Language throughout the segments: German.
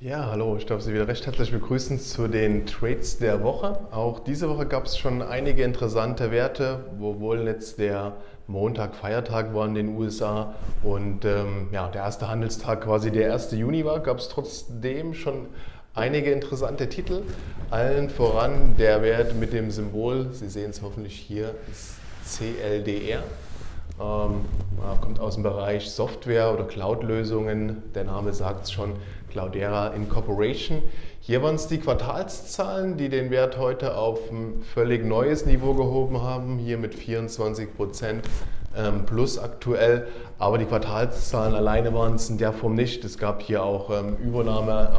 Ja, hallo, ich darf Sie wieder recht herzlich begrüßen zu den Trades der Woche. Auch diese Woche gab es schon einige interessante Werte, obwohl jetzt der Montag Feiertag war in den USA und ähm, ja, der erste Handelstag quasi der 1. Juni war, gab es trotzdem schon einige interessante Titel. Allen voran der Wert mit dem Symbol, Sie sehen es hoffentlich hier, ist CLDR. Ähm, kommt aus dem Bereich Software oder Cloud-Lösungen. Der Name sagt es schon, Cloudera Incorporation. Hier waren es die Quartalszahlen, die den Wert heute auf ein völlig neues Niveau gehoben haben, hier mit 24 Prozent ähm, plus aktuell. Aber die Quartalszahlen alleine waren es in der Form nicht. Es gab hier auch ähm, Übernahme.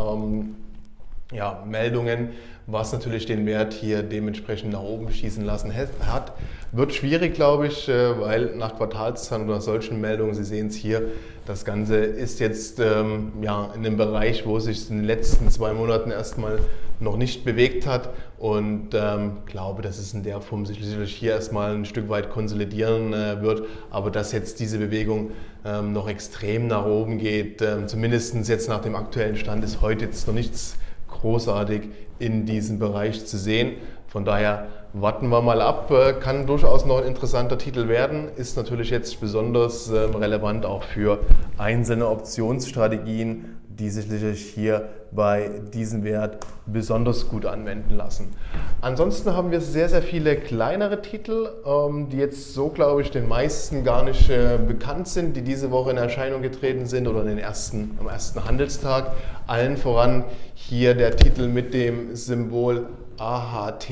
Ja, Meldungen, was natürlich den Wert hier dementsprechend nach oben schießen lassen hat. Wird schwierig, glaube ich, äh, weil nach Quartalszahlen oder solchen Meldungen, Sie sehen es hier, das Ganze ist jetzt ähm, ja, in einem Bereich, wo es sich in den letzten zwei Monaten erstmal noch nicht bewegt hat und ähm, glaube, dass es in der Form sicherlich hier erstmal ein Stück weit konsolidieren äh, wird, aber dass jetzt diese Bewegung ähm, noch extrem nach oben geht, ähm, zumindest jetzt nach dem aktuellen Stand ist heute jetzt noch nichts großartig in diesem Bereich zu sehen. Von daher warten wir mal ab, äh, kann durchaus noch ein interessanter Titel werden, ist natürlich jetzt besonders ähm, relevant auch für einzelne Optionsstrategien, die sich hier bei diesem Wert besonders gut anwenden lassen. Ansonsten haben wir sehr, sehr viele kleinere Titel, ähm, die jetzt so, glaube ich, den meisten gar nicht äh, bekannt sind, die diese Woche in Erscheinung getreten sind oder den ersten, am ersten Handelstag. Allen voran hier der Titel mit dem Symbol AHT.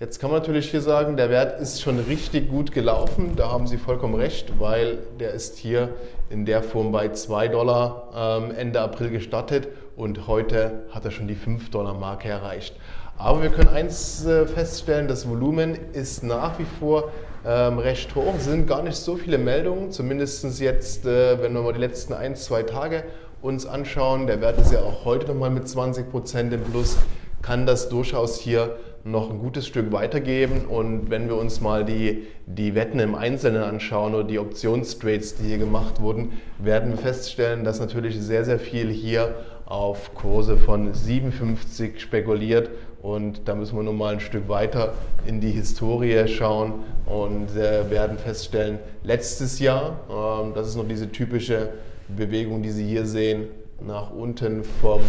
Jetzt kann man natürlich hier sagen, der Wert ist schon richtig gut gelaufen. Da haben Sie vollkommen recht, weil der ist hier in der Form bei 2 Dollar ähm, Ende April gestartet und heute hat er schon die 5 Dollar Marke erreicht. Aber wir können eins äh, feststellen, das Volumen ist nach wie vor ähm, recht hoch. Es sind gar nicht so viele Meldungen, zumindest jetzt, äh, wenn wir mal die letzten ein, zwei Tage uns anschauen. Der Wert ist ja auch heute nochmal mit 20 Prozent im Plus, kann das durchaus hier noch ein gutes Stück weitergeben. Und wenn wir uns mal die, die Wetten im Einzelnen anschauen oder die Optionstrades, die hier gemacht wurden, werden wir feststellen, dass natürlich sehr, sehr viel hier auf Kurse von 57 spekuliert und da müssen wir nun mal ein Stück weiter in die Historie schauen und äh, werden feststellen, letztes Jahr, äh, das ist noch diese typische Bewegung, die Sie hier sehen, nach unten vom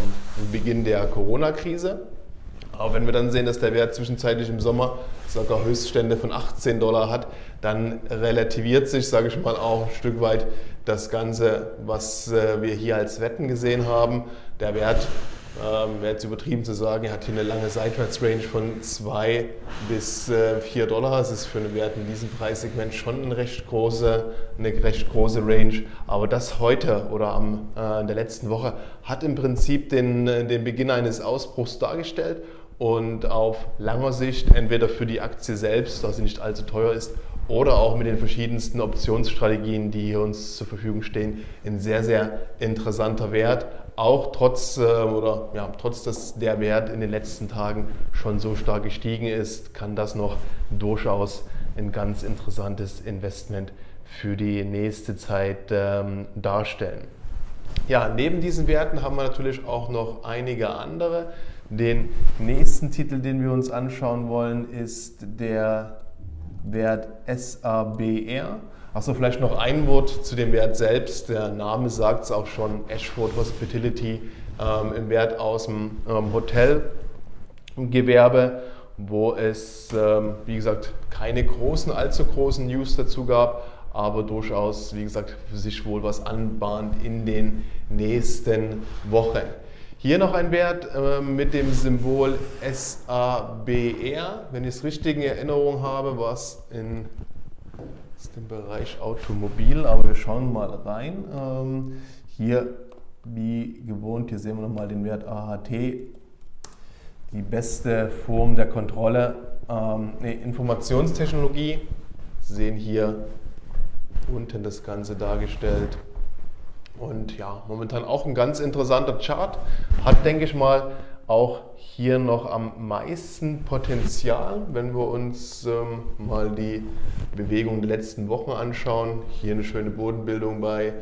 Beginn der Corona-Krise. Aber wenn wir dann sehen, dass der Wert zwischenzeitlich im Sommer sogar Höchststände von 18 Dollar hat, dann relativiert sich, sage ich mal, auch ein Stück weit das Ganze, was äh, wir hier als Wetten gesehen haben. Der Wert, ähm, wäre jetzt übertrieben zu sagen, hat hier eine lange Seitwärtsrange von 2 bis äh, 4 Dollar. Das ist für einen Wert in diesem Preissegment schon eine recht große, eine recht große Range. Aber das heute oder am, äh, in der letzten Woche hat im Prinzip den, äh, den Beginn eines Ausbruchs dargestellt und auf langer Sicht entweder für die Aktie selbst, dass sie nicht allzu teuer ist, oder auch mit den verschiedensten Optionsstrategien, die hier uns zur Verfügung stehen, ein sehr, sehr interessanter Wert. Auch trotz, äh, oder, ja, trotz dass der Wert in den letzten Tagen schon so stark gestiegen ist, kann das noch durchaus ein ganz interessantes Investment für die nächste Zeit ähm, darstellen. Ja, neben diesen Werten haben wir natürlich auch noch einige andere. Den nächsten Titel, den wir uns anschauen wollen, ist der Wert SABR. Achso, vielleicht noch ein Wort zu dem Wert selbst. Der Name sagt es auch schon, Ashford Hospitality, ähm, im Wert aus dem ähm, Hotelgewerbe, wo es, ähm, wie gesagt, keine großen, allzu großen News dazu gab, aber durchaus, wie gesagt, für sich wohl was anbahnt in den nächsten Wochen. Hier noch ein Wert äh, mit dem Symbol SABR. Wenn ich es richtig in Erinnerung habe, war es in dem Bereich Automobil, aber wir schauen mal rein. Ähm, hier wie gewohnt, hier sehen wir nochmal den Wert AHT, die beste Form der Kontrolle. Ähm, nee, Informationstechnologie, Sie sehen hier unten das Ganze dargestellt. Und ja, momentan auch ein ganz interessanter Chart. Hat, denke ich mal, auch hier noch am meisten Potenzial, wenn wir uns ähm, mal die Bewegung der letzten Wochen anschauen. Hier eine schöne Bodenbildung bei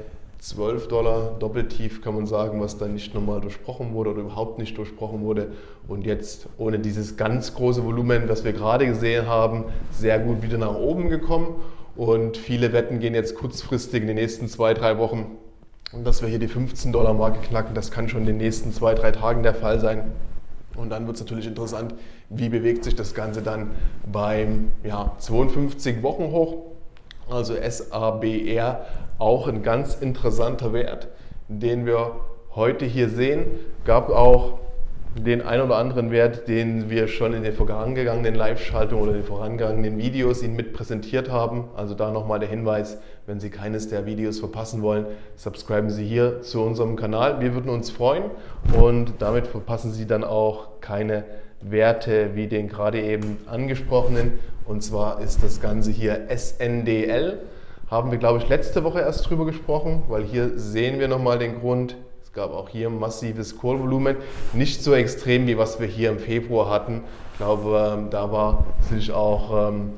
12 Dollar doppeltief kann man sagen, was dann nicht normal durchbrochen wurde oder überhaupt nicht durchbrochen wurde. Und jetzt ohne dieses ganz große Volumen, was wir gerade gesehen haben, sehr gut wieder nach oben gekommen. Und viele Wetten gehen jetzt kurzfristig in den nächsten zwei, drei Wochen, dass wir hier die 15 Dollar Marke knacken. Das kann schon in den nächsten zwei, drei Tagen der Fall sein. Und dann wird es natürlich interessant, wie bewegt sich das Ganze dann beim ja, 52 Wochen hoch. Also SABR auch ein ganz interessanter Wert, den wir heute hier sehen. Gab auch den ein oder anderen Wert, den wir schon in den vorangegangenen Live-Schaltungen oder den vorangegangenen Videos Ihnen mit präsentiert haben. Also da nochmal der Hinweis, wenn Sie keines der Videos verpassen wollen, subscriben Sie hier zu unserem Kanal. Wir würden uns freuen und damit verpassen Sie dann auch keine Werte wie den gerade eben angesprochenen. Und zwar ist das Ganze hier SNDL. Haben wir, glaube ich, letzte Woche erst drüber gesprochen, weil hier sehen wir nochmal den Grund, gab auch hier massives Call-Volumen, nicht so extrem wie was wir hier im Februar hatten. Ich glaube, ähm, da war sich auch, ähm,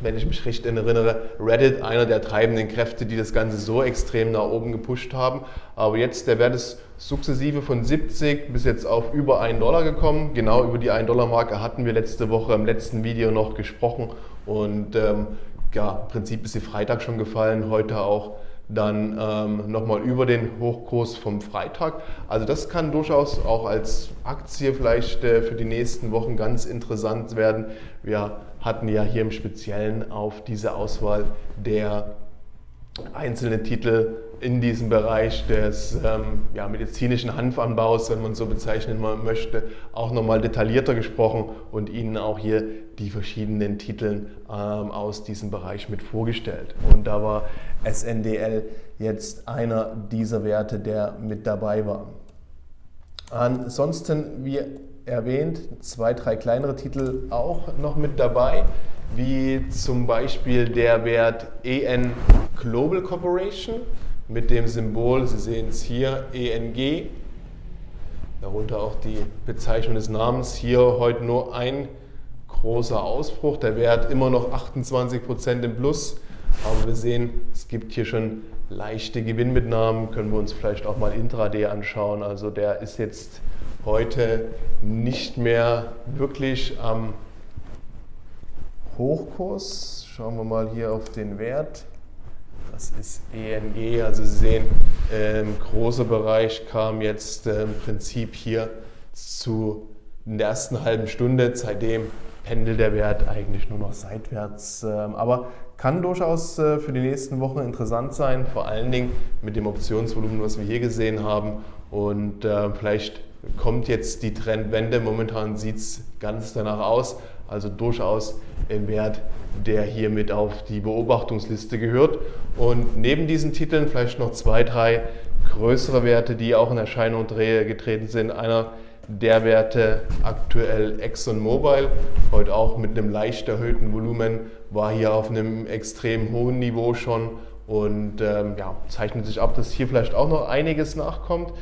wenn ich mich recht erinnere, Reddit einer der treibenden Kräfte, die das Ganze so extrem nach oben gepusht haben. Aber jetzt, der Wert ist sukzessive von 70 bis jetzt auf über 1 Dollar gekommen. Genau über die 1 Dollar Marke hatten wir letzte Woche im letzten Video noch gesprochen. Und ähm, ja, im Prinzip ist sie Freitag schon gefallen, heute auch dann ähm, nochmal über den Hochkurs vom Freitag. Also das kann durchaus auch als Aktie vielleicht äh, für die nächsten Wochen ganz interessant werden. Wir hatten ja hier im Speziellen auf diese Auswahl der einzelnen Titel in diesem Bereich des ähm, ja, medizinischen Hanfanbaus, wenn man so bezeichnen möchte, auch nochmal detaillierter gesprochen und Ihnen auch hier die verschiedenen Titel ähm, aus diesem Bereich mit vorgestellt. Und da war SNDL jetzt einer dieser Werte, der mit dabei war. Ansonsten, wie erwähnt, zwei, drei kleinere Titel auch noch mit dabei, wie zum Beispiel der Wert EN Global Corporation mit dem Symbol, Sie sehen es hier, ENG, darunter auch die Bezeichnung des Namens. Hier heute nur ein großer Ausbruch, der Wert immer noch 28% im Plus, aber wir sehen, es gibt hier schon leichte Gewinnmitnahmen, können wir uns vielleicht auch mal intraday anschauen. Also der ist jetzt heute nicht mehr wirklich am Hochkurs. Schauen wir mal hier auf den Wert. Das ist ENG, also Sie sehen, ähm, großer Bereich kam jetzt äh, im Prinzip hier zu in der ersten halben Stunde. Seitdem pendelt der Wert eigentlich nur noch seitwärts. Ähm, aber kann durchaus äh, für die nächsten Wochen interessant sein, vor allen Dingen mit dem Optionsvolumen, was wir hier gesehen haben. Und äh, vielleicht kommt jetzt die Trendwende. Momentan sieht es ganz danach aus. Also durchaus ein Wert, der hiermit auf die Beobachtungsliste gehört. Und neben diesen Titeln vielleicht noch zwei, drei größere Werte, die auch in Erscheinung getreten sind. Einer der Werte aktuell ExxonMobil, heute auch mit einem leicht erhöhten Volumen, war hier auf einem extrem hohen Niveau schon und ähm, ja, zeichnet sich ab, dass hier vielleicht auch noch einiges nachkommt.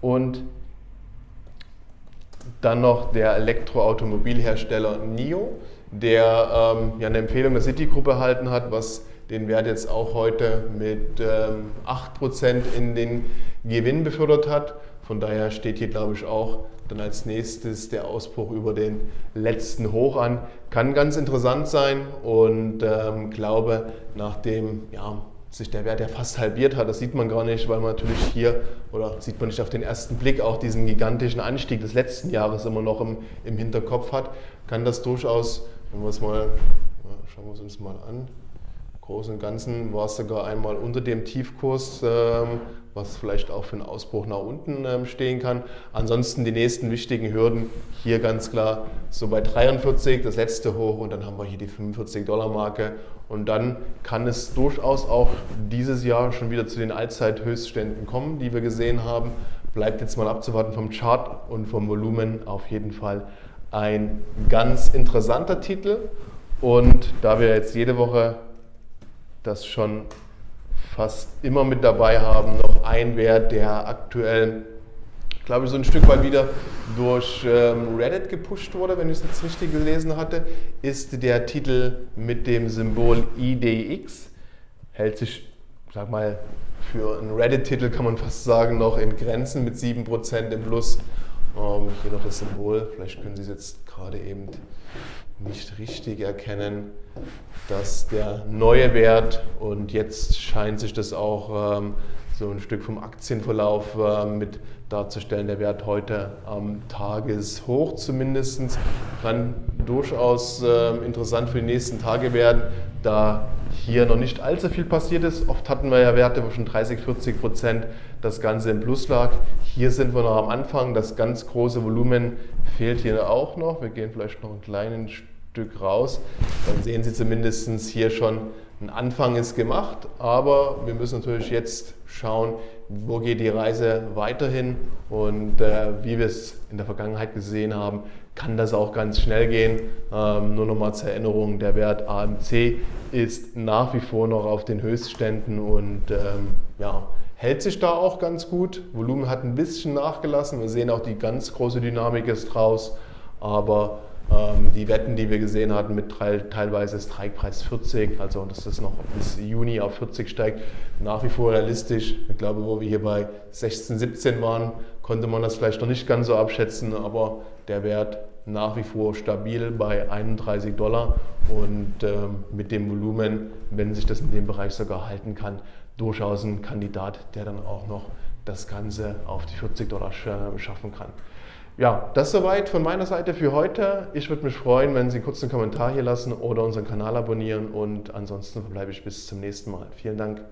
Und dann noch der Elektroautomobilhersteller NIO, der ähm, ja eine Empfehlung der Citigroup erhalten hat, was den Wert jetzt auch heute mit ähm, 8% in den Gewinn befördert hat. Von daher steht hier, glaube ich, auch dann als nächstes der Ausbruch über den letzten Hoch an. Kann ganz interessant sein und ähm, glaube, nach dem ja, sich der Wert ja fast halbiert hat. Das sieht man gar nicht, weil man natürlich hier, oder sieht man nicht auf den ersten Blick, auch diesen gigantischen Anstieg des letzten Jahres immer noch im, im Hinterkopf hat, kann das durchaus, wenn wir es mal, schauen wir es uns mal an, Großen und Ganzen war es sogar einmal unter dem Tiefkurs, ähm, was vielleicht auch für einen Ausbruch nach unten ähm, stehen kann. Ansonsten die nächsten wichtigen Hürden hier ganz klar so bei 43, das letzte hoch und dann haben wir hier die 45 Dollar Marke und dann kann es durchaus auch dieses Jahr schon wieder zu den Allzeithöchstständen kommen, die wir gesehen haben. Bleibt jetzt mal abzuwarten vom Chart und vom Volumen auf jeden Fall ein ganz interessanter Titel. Und da wir jetzt jede Woche das schon fast immer mit dabei haben. Noch ein Wert, der aktuell, glaube ich, so ein Stück weit wieder durch ähm, Reddit gepusht wurde, wenn ich es jetzt richtig gelesen hatte, ist der Titel mit dem Symbol IDX. Hält sich, sag mal, für einen Reddit-Titel kann man fast sagen, noch in Grenzen mit 7% im Plus. Ähm, hier noch das Symbol, vielleicht können Sie es jetzt gerade eben nicht richtig erkennen, dass der neue Wert und jetzt scheint sich das auch ähm, so ein Stück vom Aktienverlauf äh, mit darzustellen. Der Wert heute am Tageshoch zumindest kann durchaus äh, interessant für die nächsten Tage werden, da hier noch nicht allzu viel passiert ist. Oft hatten wir ja Werte, wo schon 30, 40 Prozent das Ganze im Plus lag. Hier sind wir noch am Anfang. Das ganz große Volumen fehlt hier auch noch. Wir gehen vielleicht noch ein kleines Stück raus. Dann sehen Sie zumindest hier schon, ein Anfang ist gemacht, aber wir müssen natürlich jetzt schauen, wo geht die Reise weiterhin und äh, wie wir es in der Vergangenheit gesehen haben, kann das auch ganz schnell gehen. Ähm, nur nochmal zur Erinnerung, der Wert AMC ist nach wie vor noch auf den Höchstständen und ähm, ja, hält sich da auch ganz gut. Volumen hat ein bisschen nachgelassen. Wir sehen auch die ganz große Dynamik ist raus, aber die Wetten, die wir gesehen hatten, mit teilweise Strikepreis 40, also dass das noch bis Juni auf 40 steigt, nach wie vor realistisch. Ich glaube, wo wir hier bei 16, 17 waren, konnte man das vielleicht noch nicht ganz so abschätzen, aber der Wert nach wie vor stabil bei 31 Dollar und ähm, mit dem Volumen, wenn sich das in dem Bereich sogar halten kann, durchaus ein Kandidat, der dann auch noch das Ganze auf die 40 Dollar schaffen kann. Ja, das soweit von meiner Seite für heute. Ich würde mich freuen, wenn Sie kurz einen Kommentar hier lassen oder unseren Kanal abonnieren und ansonsten verbleibe ich bis zum nächsten Mal. Vielen Dank.